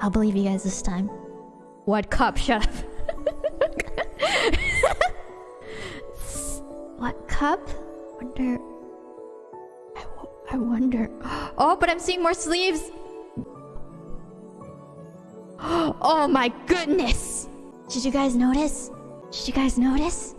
I'll believe you guys this time. What cup? Shut up. what cup? Wonder. I wonder. Oh, but I'm seeing more sleeves. Oh my goodness! Did you guys notice? Did you guys notice?